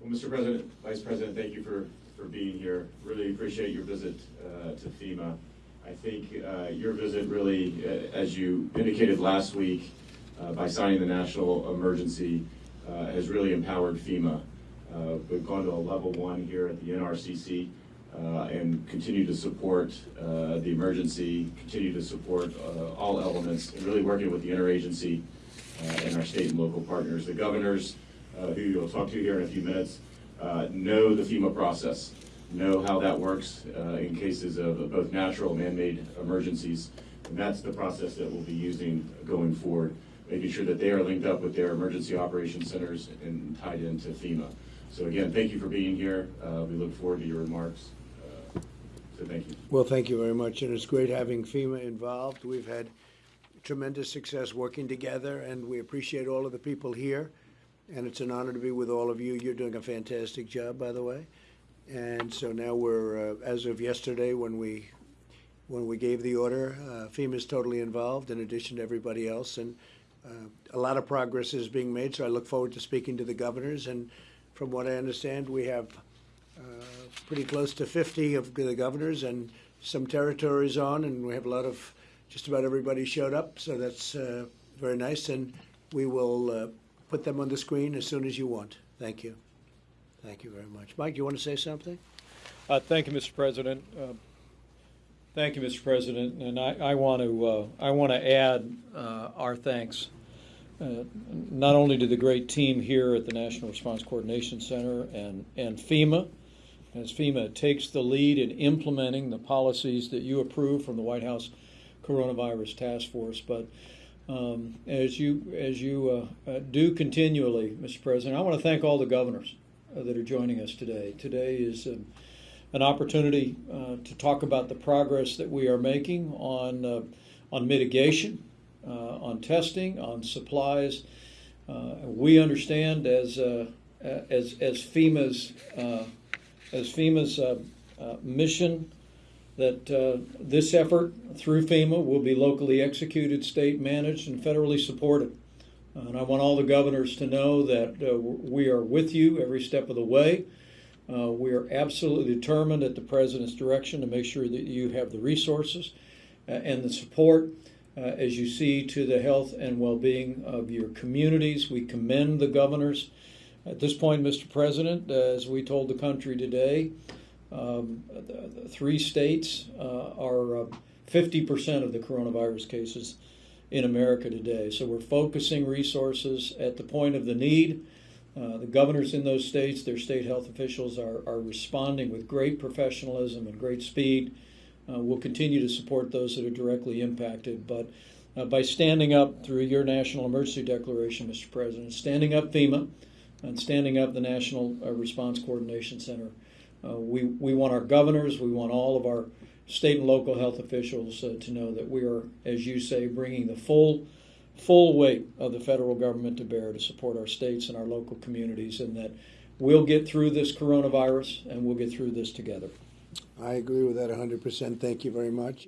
Well, Mr. President, Vice President, thank you for, for being here. Really appreciate your visit uh, to FEMA. I think uh, your visit really, uh, as you indicated last week, uh, by signing the national emergency, uh, has really empowered FEMA. Uh, We've gone to a level one here at the NRCC and continue to support the emergency, continue to support all elements, and really working with the interagency and our state and local partners. The governors, who you'll talk to here in a few minutes, uh, know the FEMA process, know how that works uh, in cases of both natural and man-made emergencies. And that's the process that we'll be using going forward, making sure that they are linked up with their emergency operations centers and tied into FEMA. So again, thank you for being here. Uh, We look forward to your remarks. Uh, So thank you. Well, thank you very much, and it's great having FEMA involved. We've had tremendous success working together, and we appreciate all of the people here. And it's an honor to be with all of you. You're doing a fantastic job, by the way. And so now we're, uh, as of yesterday, when we when we gave the order, uh, is totally involved, in addition to everybody else, and uh, a lot of progress is being made. So I look forward to speaking to the governors. And from what I understand, we have uh, pretty close to 50 of the governors and some territories on, and we have a lot of, just about everybody showed up, so that's uh, very nice, and we will uh, put them on the screen as soon as you want. Thank you. Thank you very much. Mike, do you want to say something? Uh, Thank you, Mr. President. Uh, Thank you, Mr. President, and I, I want to, uh, I want to add uh, our thanks, uh, not only to the great team here at the National Response Coordination Center and, and FEMA, as FEMA takes the lead in implementing the policies that you approve from the White House Coronavirus Task Force, but um, as you, as you uh, uh, do continually, Mr. President, I want to thank all the governors uh, that are joining us today. Today is um, an opportunity uh, to talk about the progress that we are making on uh, on mitigation, uh, on testing, on supplies. We understand as as as FEMA's as FEMA's mission that uh, this effort through FEMA will be locally executed, state managed, and federally supported. And I want all the governors to know that uh, we are with you every step of the way. Uh, we are absolutely determined at the President's direction to make sure that you have the resources uh, and the support uh, as you see to the health and well being of your communities. We commend the governors. At this point, Mr. President, uh, as we told the country today, um, three states uh, are uh, 50% of the coronavirus cases in America today. So we're focusing resources at the point of the need. Uh, the governors in those states, their state health officials are, are responding with great professionalism and great speed. Uh, we'll continue to support those that are directly impacted. But uh, by standing up through your national emergency declaration, Mr. President, standing up FEMA, and standing up the National uh, Response Coordination Center, uh, we, we want our governors, we want all of our state and local health officials uh, to know that we are, as you say, bringing the full full weight of the federal government to bear to support our states and our local communities, and that we'll get through this coronavirus and we'll get through this together. I agree with that 100%. Thank you very much.